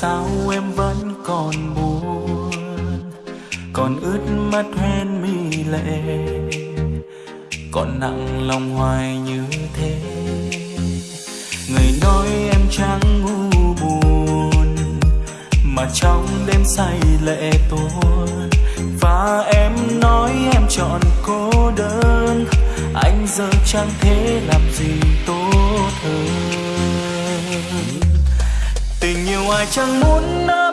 sao em vẫn còn buồn? Còn ướt mắt hoen mi lệ, còn nặng lòng hoài như thế. Người nói em chẳng ngu buồn, mà trong đêm say lệ tuôn. Và em nói em chọn cô đơn, anh giờ chẳng thể chẳng muốn nói.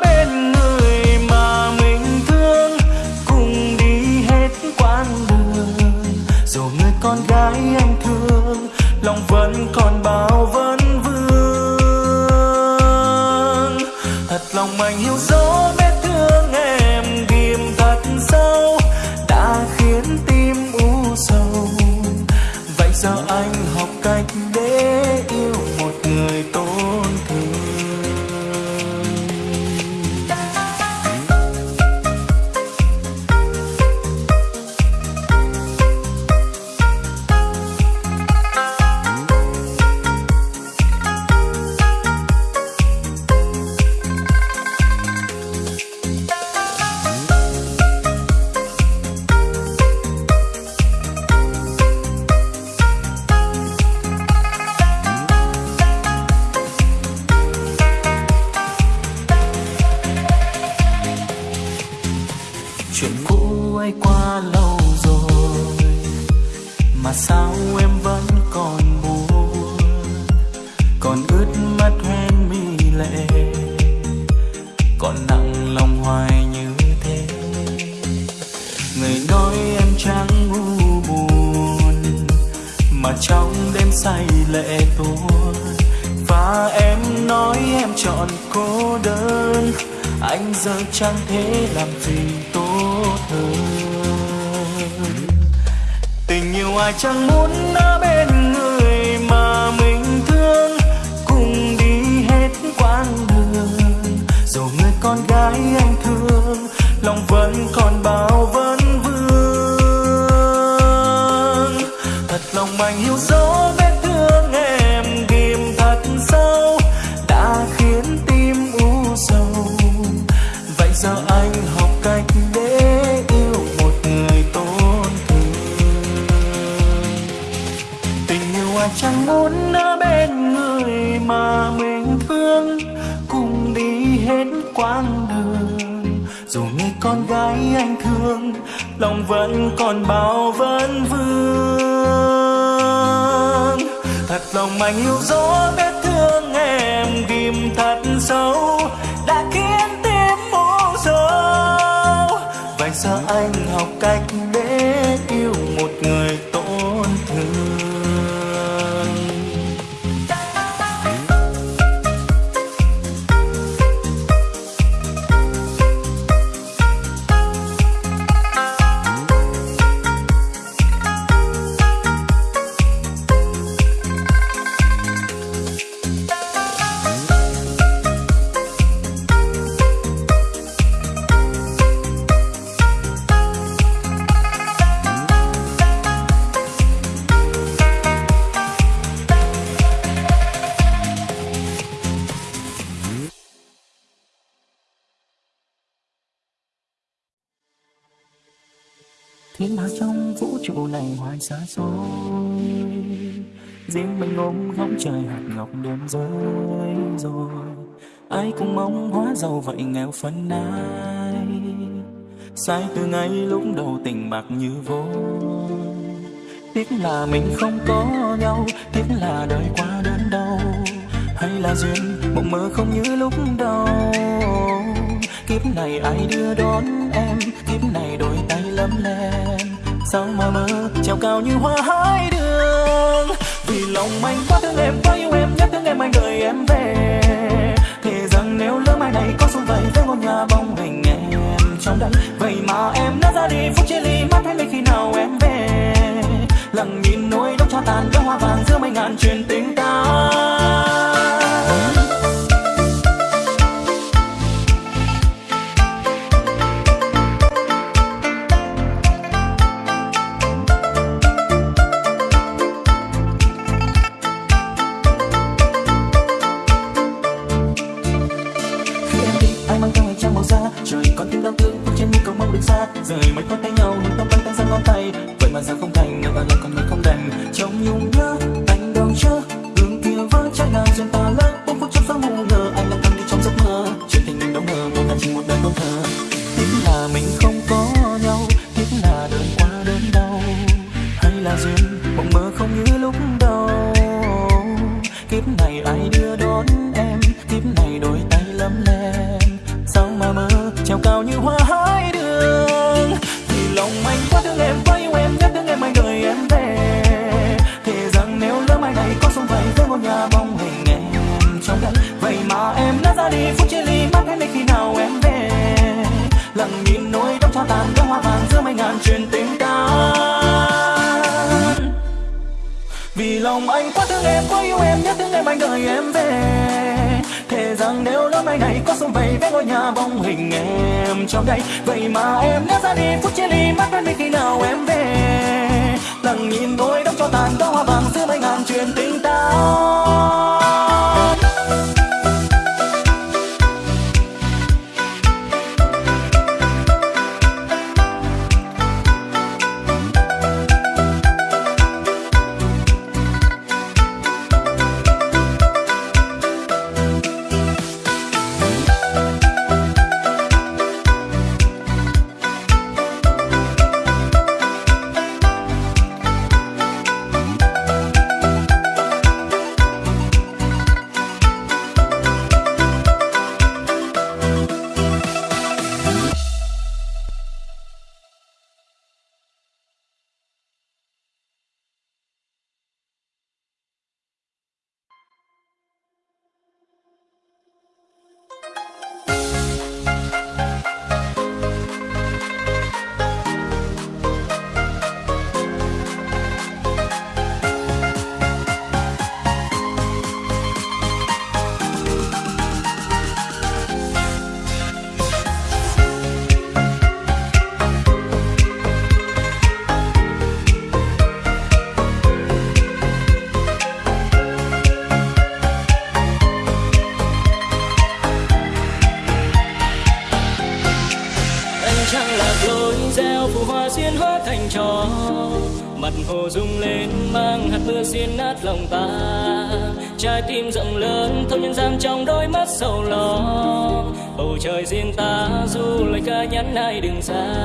Lòng anh yêu gió biết trai trời hạt ngọc đêm rơi rồi. Ai cũng mong hóa giàu vậy nghèo phân ai sai từ ngay lúc đầu tình bạc như vô tiếc là mình không có nhau, tiếc là đời qua đơn đau. Hay là duyên, mộng mơ không như lúc đầu. Kiếp này ai đưa đón em, kiếp này đôi tay lấm lem. Sao mà mơ treo cao như hoa hai đường vì lòng anh quá thương em, quá yêu em, nhất thương em anh đợi em về. Thề rằng nếu lỡ mai này có xuống vậy với ngôi nhà bóng hình em trong đây vậy mà em đã ra đi, phút chia ly mắt thấy khi nào em về. Lặng nhìn nỗi đau cho tàn, đóa hoa vàng giữa mấy ngàn chuyện tình ta. trời riêng ta du lịch ca nhắn ai đừng xa.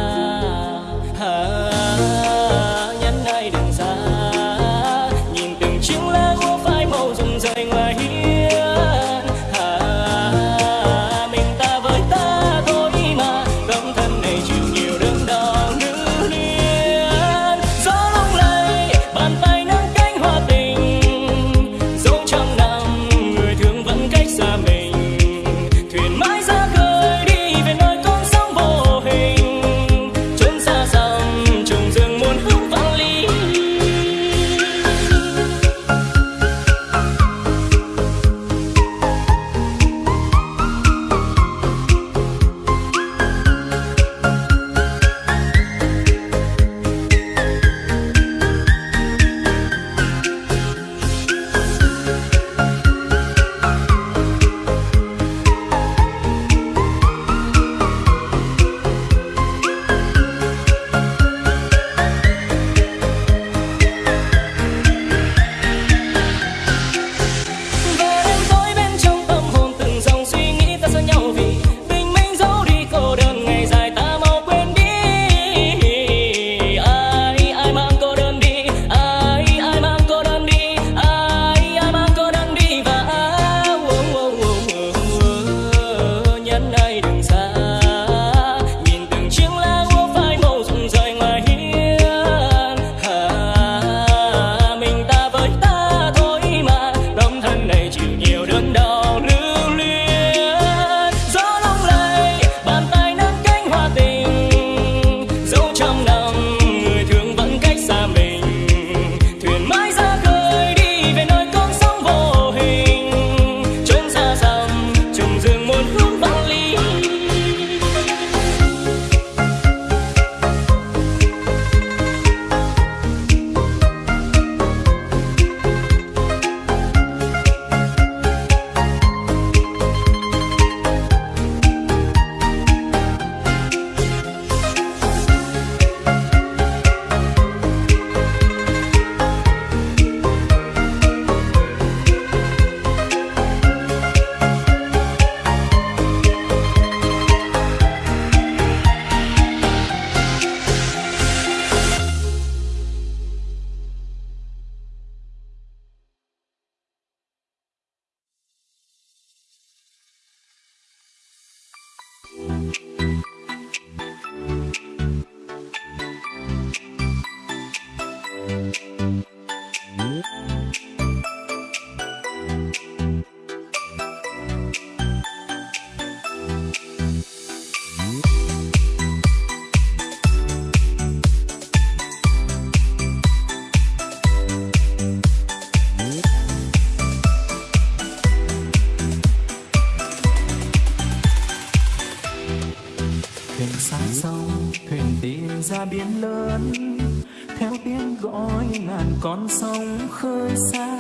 con sông khơi xa,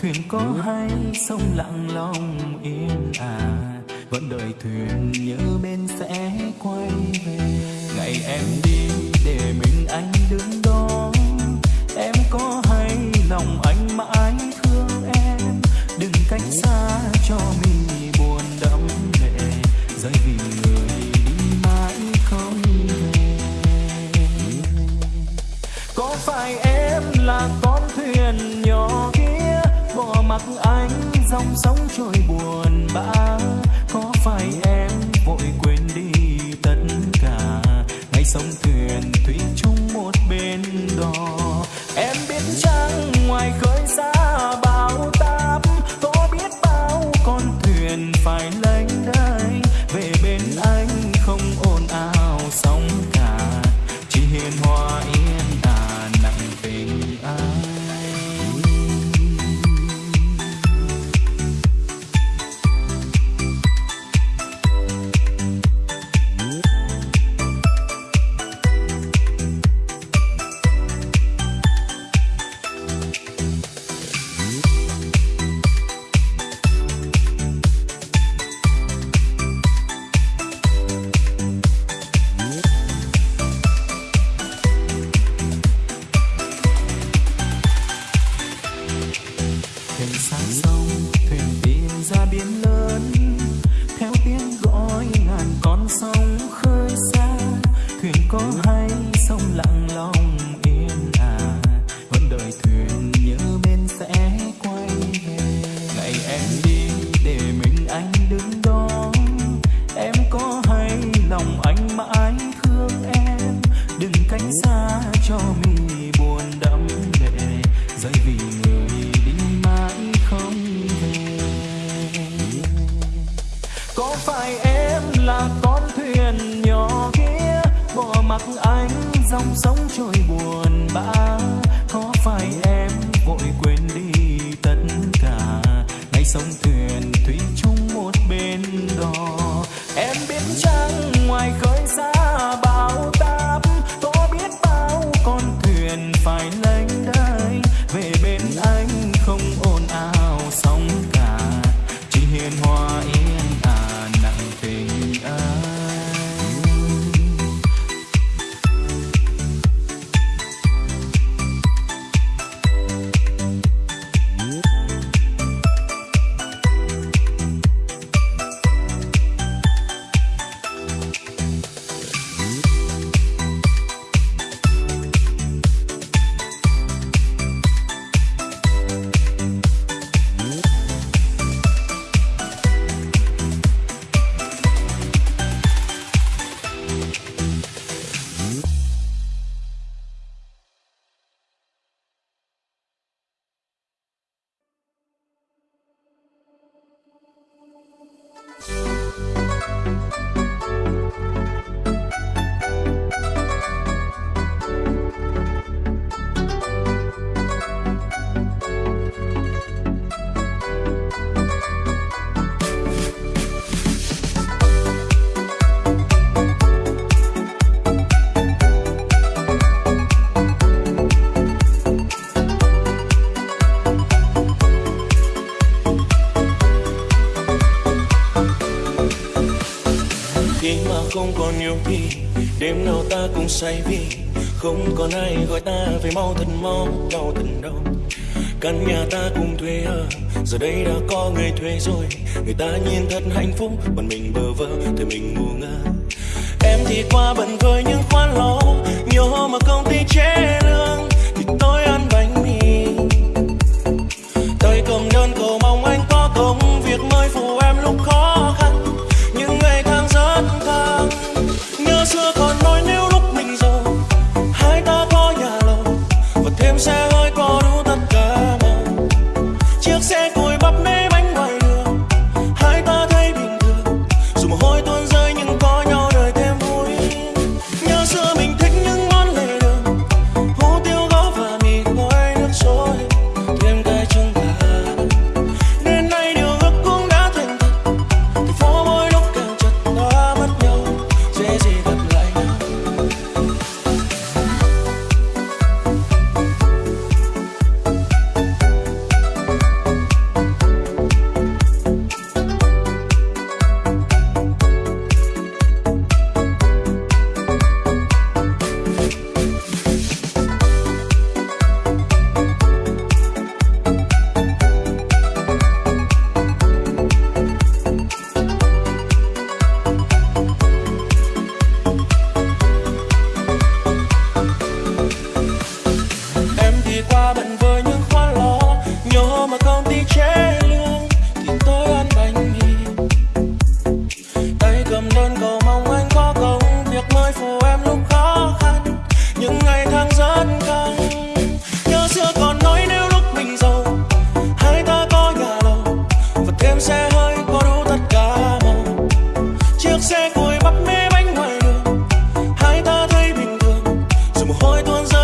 thuyền có hay sông lặng lòng yên à vẫn đợi thuyền nhớ bên sẽ quay về. Ngày em đi dòng sóng trôi buồn bã. Có phải em vội quên đi tất cả? Ngày sống không còn nhiều khi đêm nào ta cũng say vì không còn ai gọi ta về mau thật mau, đau thật đau. Căn nhà ta cùng thuê ở, giờ đây đã có người thuê rồi. Người ta nhìn thật hạnh phúc còn mình bơ vơ thì mình ngu ngơ. Em thì qua bận với những Một.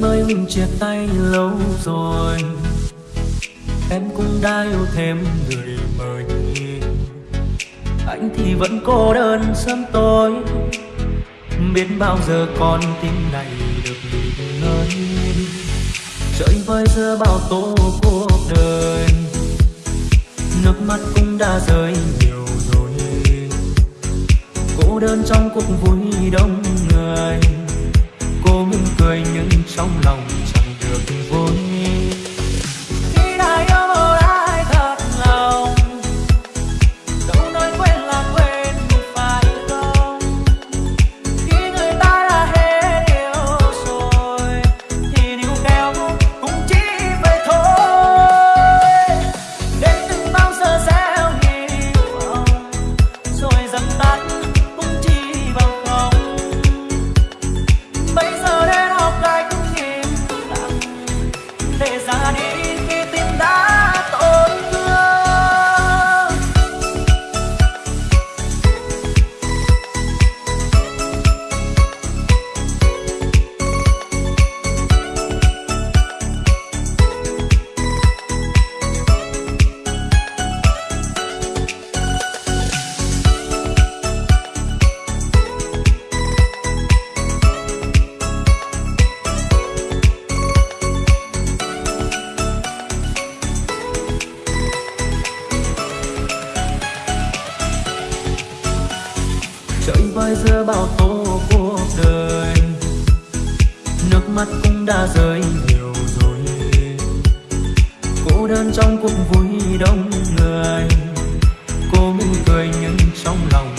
Mình chia tay lâu rồi. Em cũng đã yêu thêm người mới anh thì vẫn cô đơn sớm tối. Biết bao giờ con tim này được nghỉ ngơi. Trời vơi giữa bao tố cuộc đời. Nước mắt cũng đã rơi nhiều rồi. Cô đơn trong cuộc vui đông người. Cô mình trong lòng chẳng được vui lội với giữa bao tố cuộc đời. Nước mắt cũng đã rơi nhiều rồi. Cô đơn trong cuộc vui đông người. Cô mỉm cười nhưng trong lòng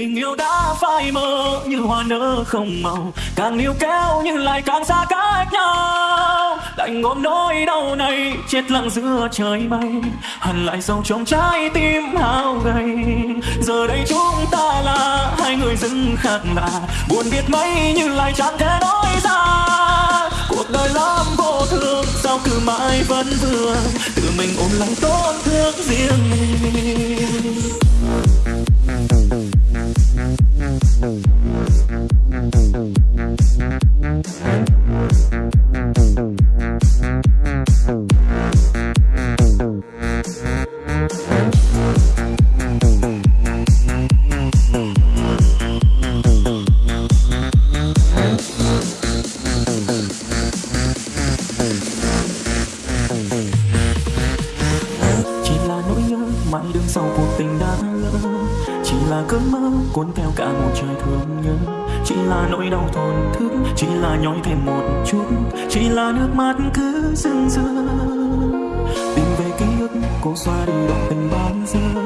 tình yêu đã phai mờ như hoa nở không màu. Càng níu kéo nhưng lại càng xa cách nhau. Đành ôm nỗi đau này, chết lặng giữa trời mây. Hằn lại sâu trong trái tim hao gầy. Giờ đây chúng ta là hai người dưng khác lạ. Buồn biết mấy nhưng lại chẳng thể nói ra. Cuộc đời lắm vô thường, sao cứ mãi vẫn vương tự mình ôm lòng tổn thương riêng mình. Thank you. Cơn mơ cuốn theo cả một trời thương nhớ. Chỉ là nỗi đau thổn thức chỉ là nhói thêm một chút, chỉ là nước mắt cứ dưng dưa tìm về ký ức cô xoa đi đoạn tình ban giờ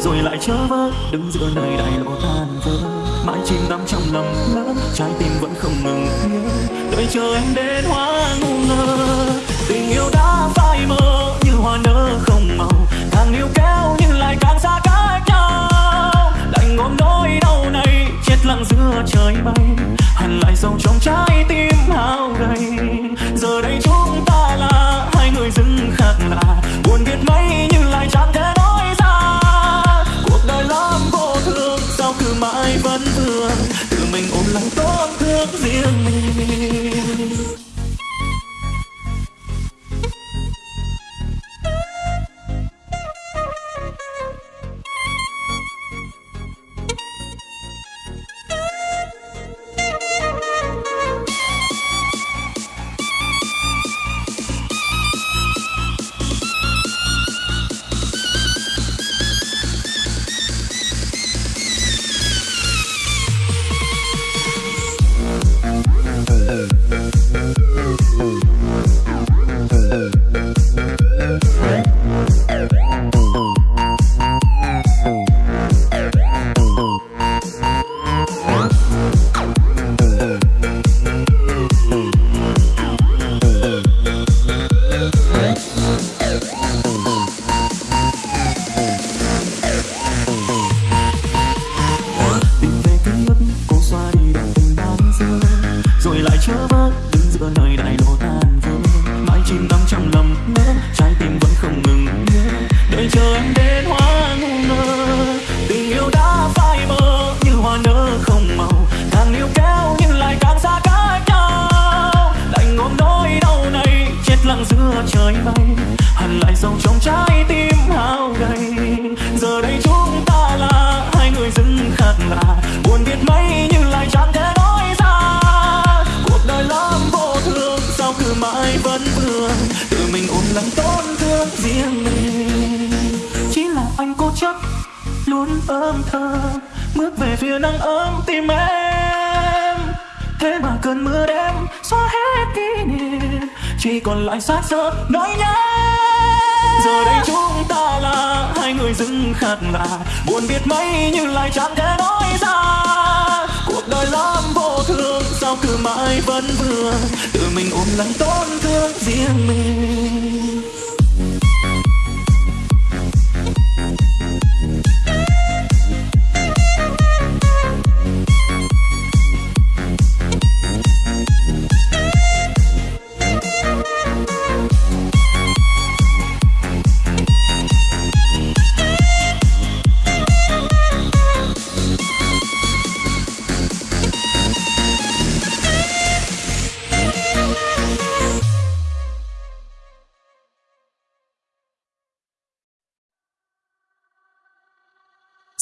rồi lại trở vỡ đứng giữa nơi đại lộ tan vỡ. Mãi chìm đắm trong lầm lỡ, trái tim vẫn không ngừng nhớ. Đợi chờ em đến hoa ngu ngơ tình yêu đã phai mơ như hoa nở không màu. Càng yêu kéo như âm thơm, bước về phía nắng ấm tim em. Thế mà cơn mưa đêm xóa hết kỷ niệm, chỉ còn lại xác sợ nỗi nhớ. Giờ đây chúng ta là hai người dưng khác lạ buồn biết mấy nhưng lại chẳng thể nói ra. Cuộc đời lắm vô thường, sao cứ mãi vẫn vương? Tự mình ôm lắng tổn thương riêng mình.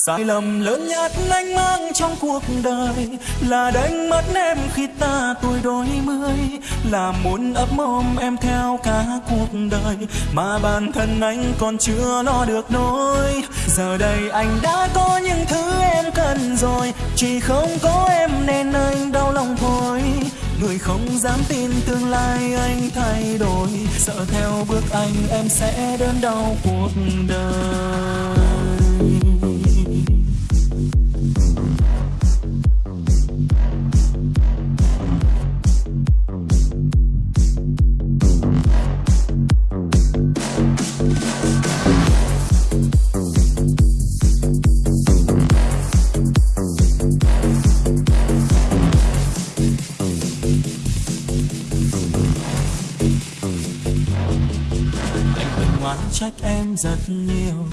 Sai lầm lớn nhất anh mang trong cuộc đời là đánh mất em khi ta tuổi đôi mươi, là muốn ấp mồm em theo cả cuộc đời mà bản thân anh còn chưa lo được nỗi. Giờ đây anh đã có những thứ em cần rồi, chỉ không có em nên anh đau lòng thôi. Người không dám tin tương lai anh thay đổi, sợ theo bước anh em sẽ đơn đau cuộc đời. Nhiều.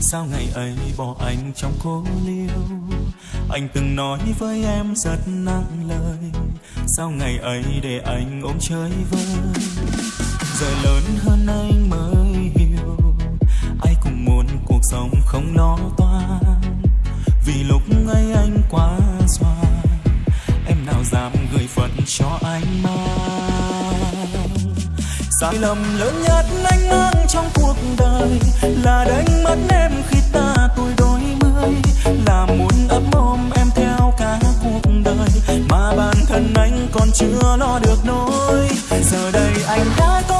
Sao ngày ấy bỏ anh trong cô liêu? Anh từng nói với em rất nặng lời. Sao ngày ấy để anh ôm chơi vơi? Giờ lớn hơn anh mới hiểu. Ai cũng muốn cuộc sống không lo toan. Vì lúc ấy anh quá xoan. Em nào dám gửi phận cho anh mang sai lầm lớn nhất anh mang trong đời là đánh mất em khi ta tuổi đôi mươi, là muốn ấp ôm em theo cả cuộc đời. Mà bản thân anh còn chưa lo được nỗi, giờ đây anh đã có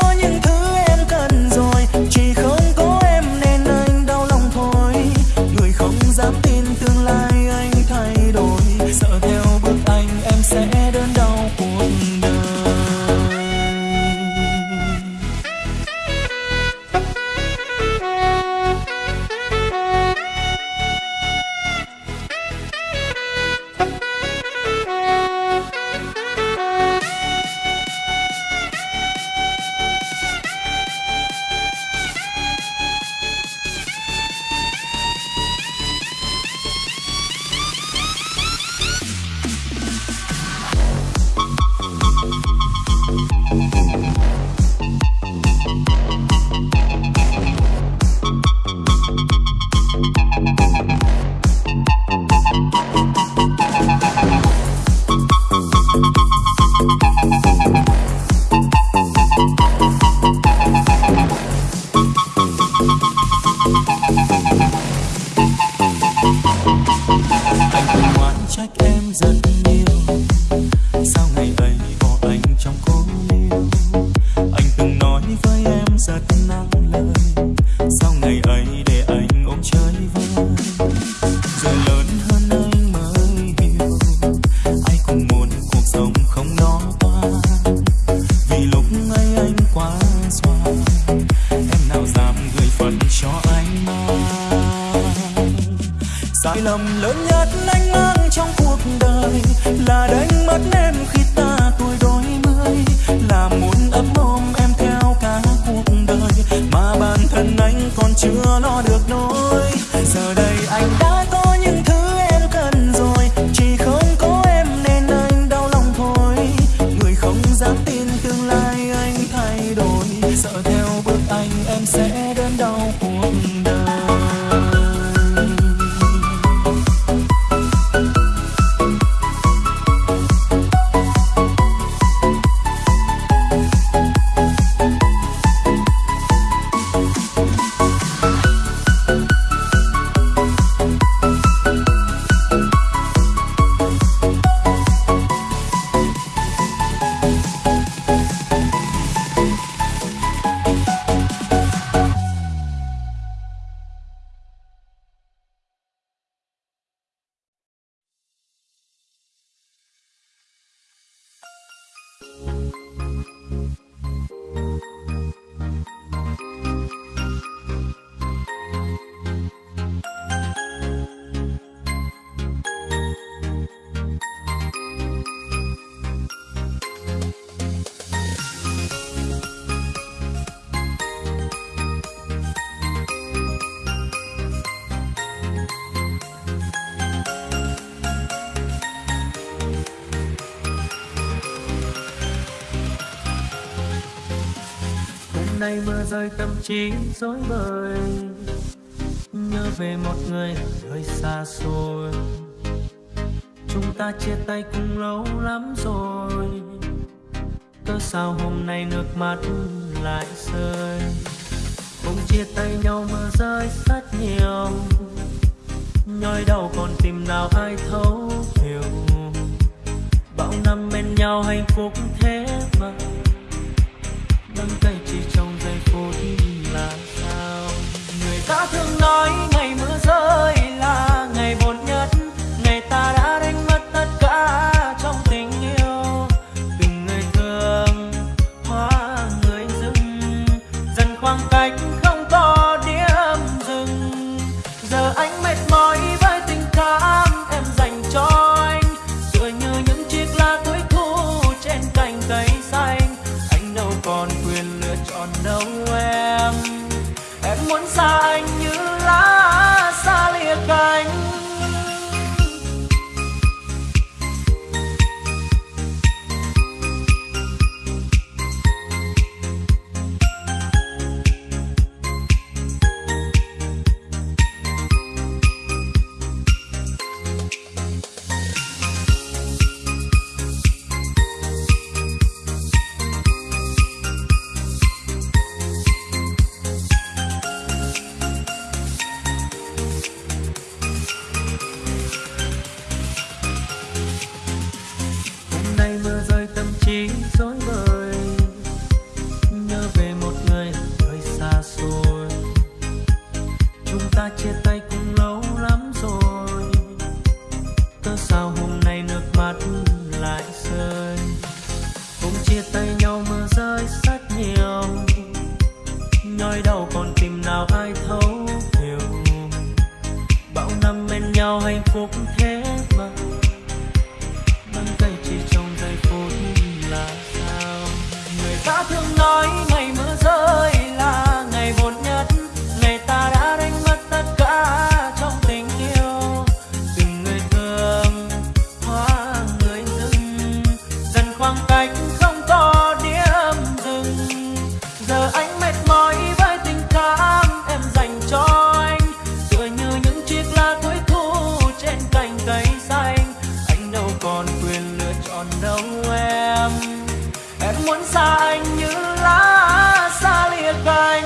nay mưa rơi tâm trí rối bời. Nhớ về một người hơi xa xôi. Chúng ta chia tay cũng lâu lắm rồi. Cớ sao hôm nay nước mắt lại rơi? Hôm chia tay nhau mưa rơi rất nhiều. Nhói đau còn tìm nào ai thấu hiểu. Bao năm bên nhau hạnh phúc thế mà. Đắng cay thường nói ngày xa anh như lá xa liệt cay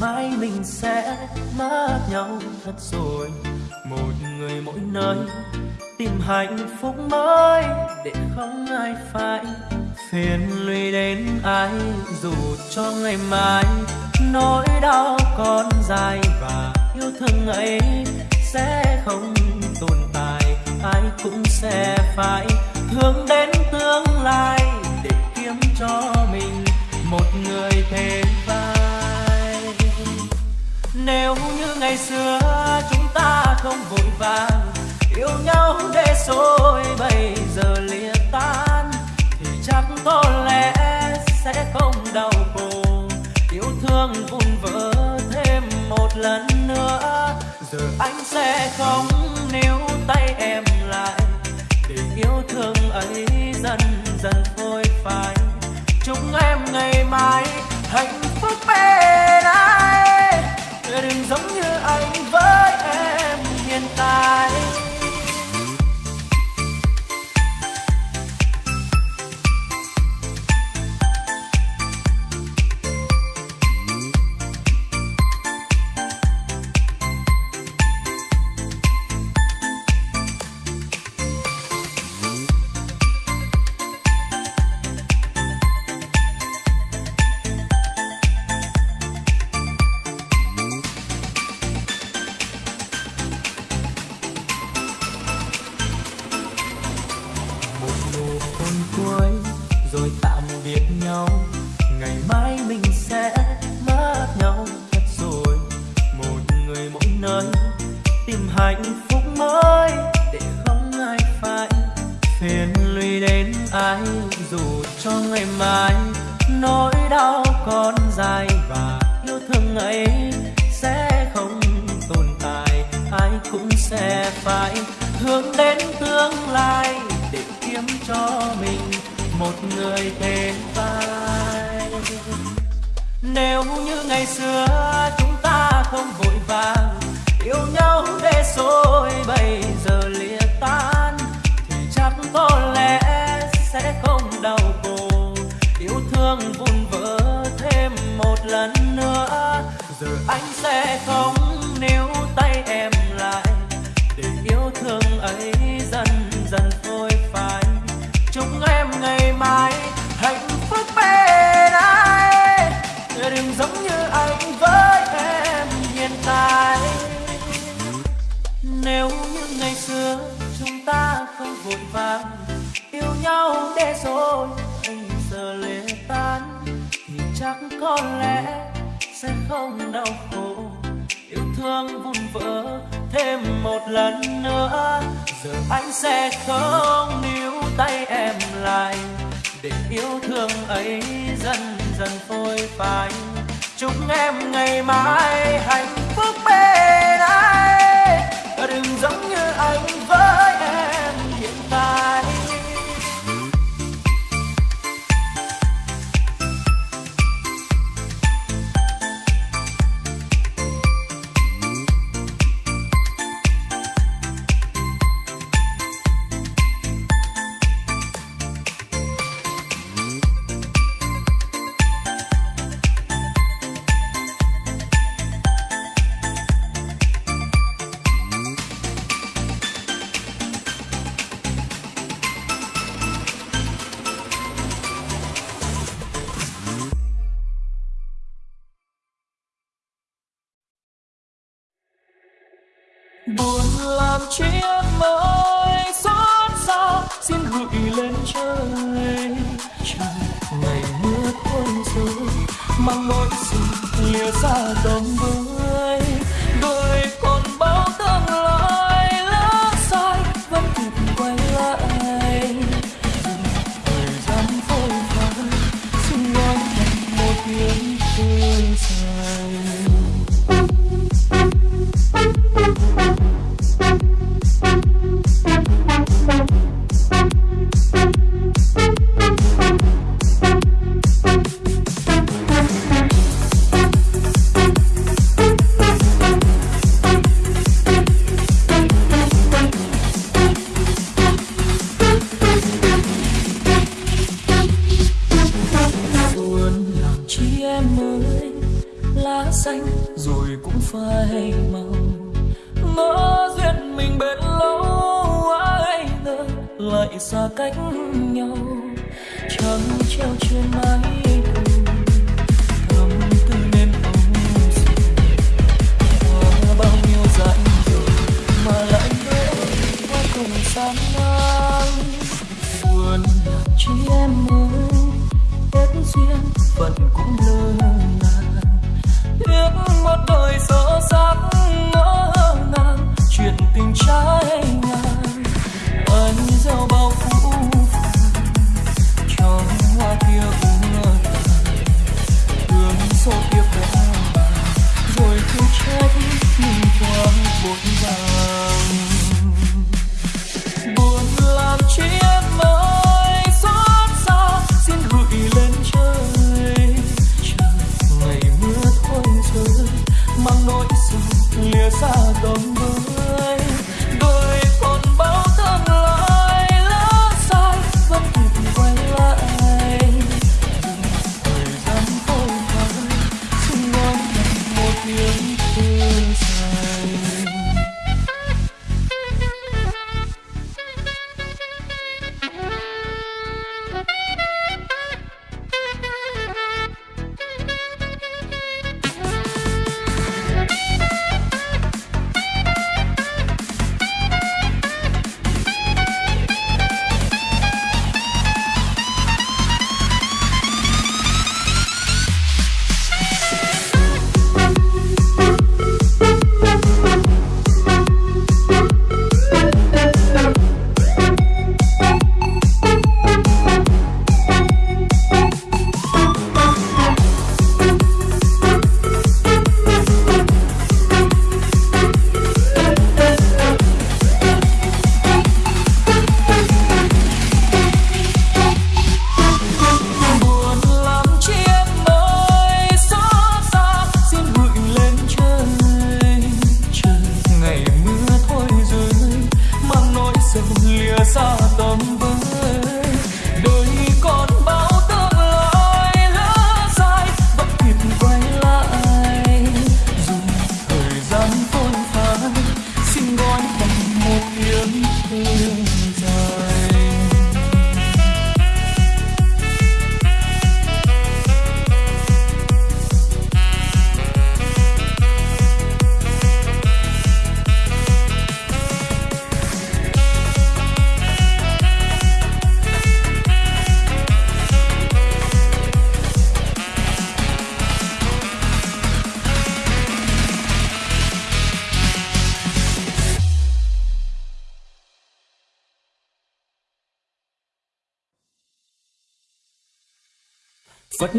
mai mình sẽ mất nhau thật rồi. Một người mỗi nơi, tìm hạnh phúc mới, để không ai phải phiền lụy đến ai. Dù cho ngày mai nỗi đau còn dài và yêu thương ấy sẽ không tồn tại, ai cũng sẽ phải hướng đến tương lai để kiếm cho nếu như ngày xưa chúng ta không vội vàng, yêu nhau để rồi bây giờ lìa tan, thì chắc có lẽ sẽ không đau khổ. Yêu thương vun vỡ thêm một lần nữa, giờ anh sẽ không níu tay em lại. Để yêu thương ấy dần dần phôi phai, chúc em ngày mai hạnh phúc bên đừng giống như anh với em hiện tại. Mình một người thêm vai nếu như ngày xưa chúng ta không vội vàng, yêu nhau để rồi bây giờ lìa tan, thì chắc có lẽ sẽ không đau khổ. Yêu thương vun vỡ thêm một lần nữa, giờ anh sẽ không níu tay em lại. Để yêu thương ấy dần dần phôi phai ngày mai, hạnh phúc bên ai? Đừng giống như anh với em hiện tại. Nếu như ngày xưa chúng ta không vội vàng, yêu nhau để rồi anh giờ lệ tan, thì chắc có lẽ sẽ không đau khổ. Yêu thương vun vỡ thêm một lần nữa. Giờ anh sẽ không níu tay em lại. Để yêu thương ấy dần dần phôi phai. Chúc em ngày mai hạnh phúc bên anh, đừng giống như anh. Buồn làm chi em ơi, xót xa, xin gửi lên trời. Trời, ngày mưa tuôn rơi mang nỗi sự lìa xa đông với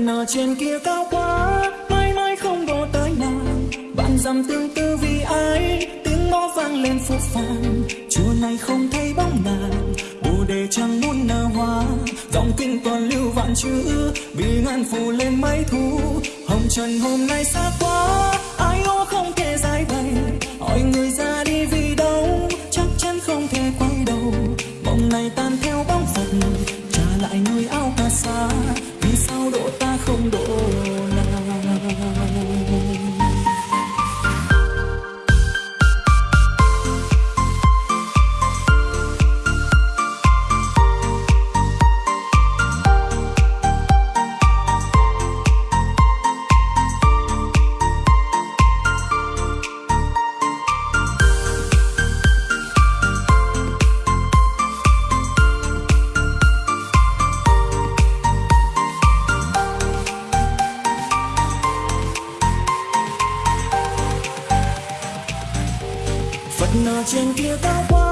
nở trên kia cao quá, mãi mãi không đổ tới nàng. Bạn dằm tương tư vì ai, tiếng mõ vang lên phút phàng. Chùa này không thấy bóng nàng, bồ đề chẳng muốn nở hoa. Dòng kinh toàn lưu vạn chữ, vì ngàn phù lên mấy thu. Hồng trần hôm nay xa quá, ai ô không thể giải bày. Hỏi người ra đi vì đâu, chắc chắn không thể quay đầu. Mộng này tan theo bóng phật, trả lại nơi áo cà sa ta 那钱别白花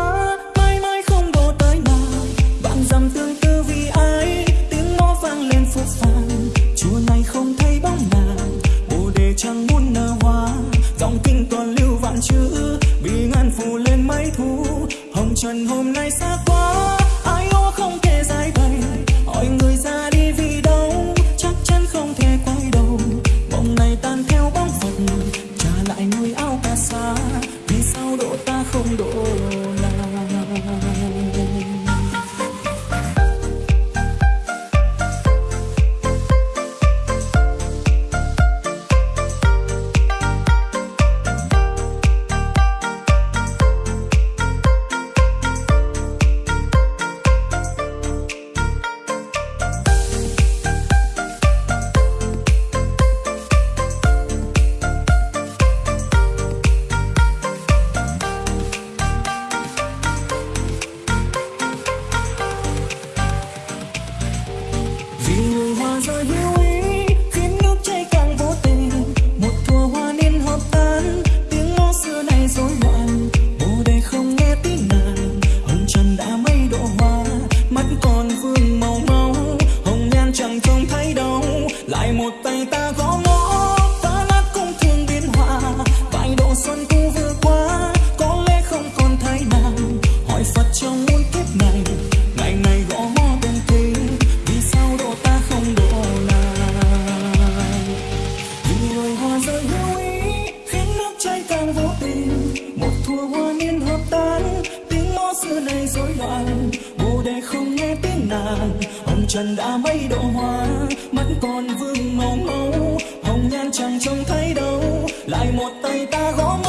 thua hoa niên hợp tan, tiếng mõ xưa này rối loạn. Bồ đề không nghe tiếng nàng hồng trần đã mây độ hoa. Mắt còn vương màu máu, hồng nhan chẳng trông thấy đâu. Lại một tay ta gõ mõ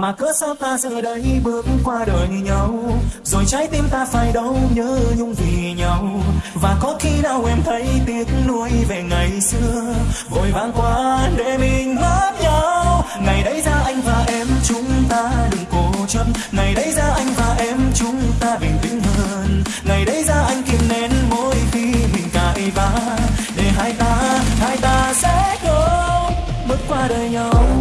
mà cớ sao ta giờ đây bước qua đời nhau? Rồi trái tim ta phải đau nhớ nhung vì nhau. Và có khi nào em thấy tiếc nuối về ngày xưa? Vội vàng qua để mình mất nhau. Ngày đấy ra anh và em chúng ta đừng cố chấp. Ngày đấy ra anh và em chúng ta bình tĩnh hơn. Ngày đấy ra anh kìm nén mỗi khi mình cãi vã. Để hai ta hai ta sẽ không bước qua đời nhau.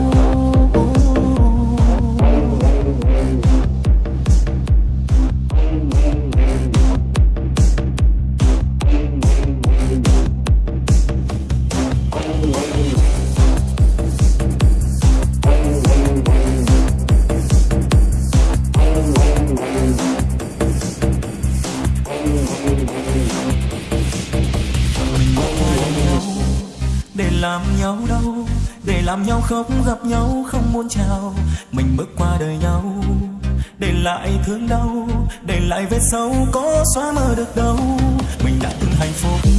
Nhau không gặp nhau, không muốn chào. Mình bước qua đời nhau, để lại thương đau, để lại vết sâu có xóa mơ được đâu. Mình đã từng hạnh phúc,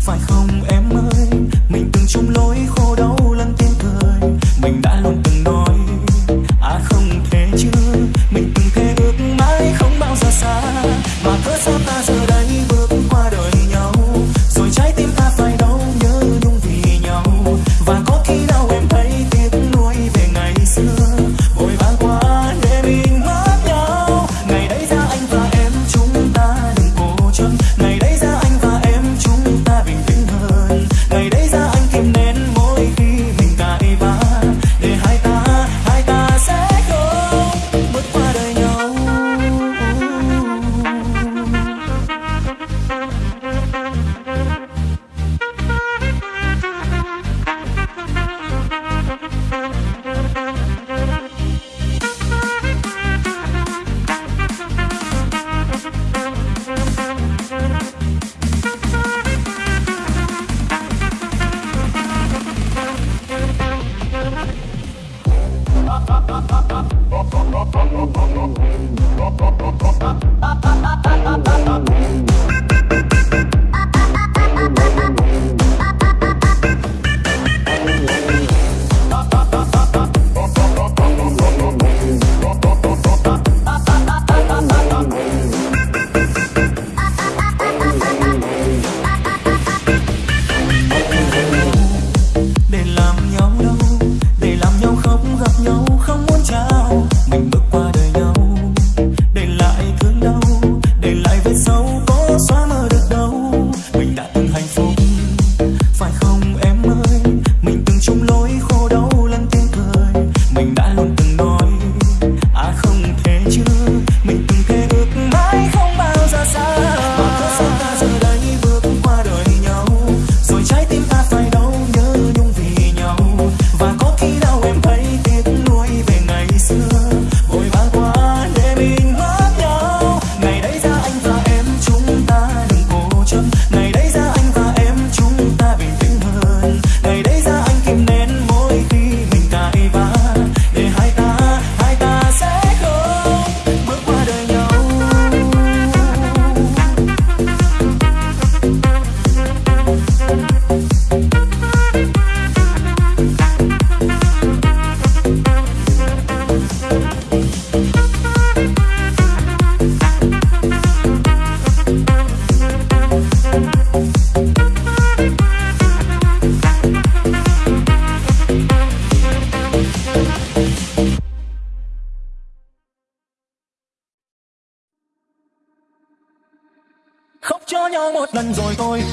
phải không em ơi? Mình từng chung lối khô đau.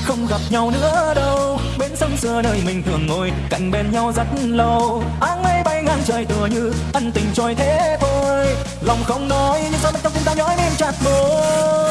Không gặp nhau nữa đâu. Bên sông xưa nơi mình thường ngồi, cạnh bên nhau rất lâu. Áng mây bay ngang trời tựa như ân tình trôi thế thôi lòng không nói, nhưng sao bên trong tim ta nhói nên chặt môi?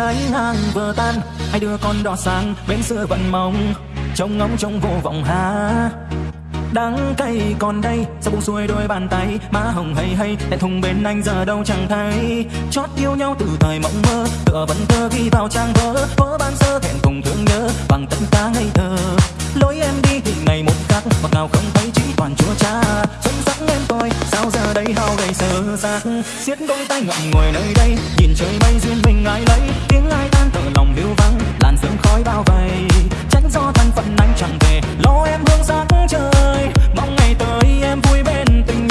Gái ngang vừa tan, hai đứa con đỏ sang bên xưa vẫn mong, trông ngóng trông vô vọng hả đắng cay còn đây sao buông xuôi đôi bàn tay, má hồng hay hay tại thùng bên anh giờ đâu chẳng thấy. Chót yêu nhau từ thời mộng mơ, tựa vẫn thơ ghi vào trang vỡ vỡ ban sơ thẹn cùng thương nhớ, bằng tận ta ngây thơ. Lối em đi thì ngày một khác, Mặc nào không thấy chỉ toàn chúa cha. Xuân em tôi sao giờ đây, hao gầy sơ xác siết đôi tay ngậm ngồi nơi đây. Nhìn trời mây duyên mình ai lấy. Tiếng ai tan thở lòng hiu vắng làn sương khói bao vây. Tránh do thân phận anh chẳng về. Lo em hương sắc trời. Mong ngày tới em vui bên tình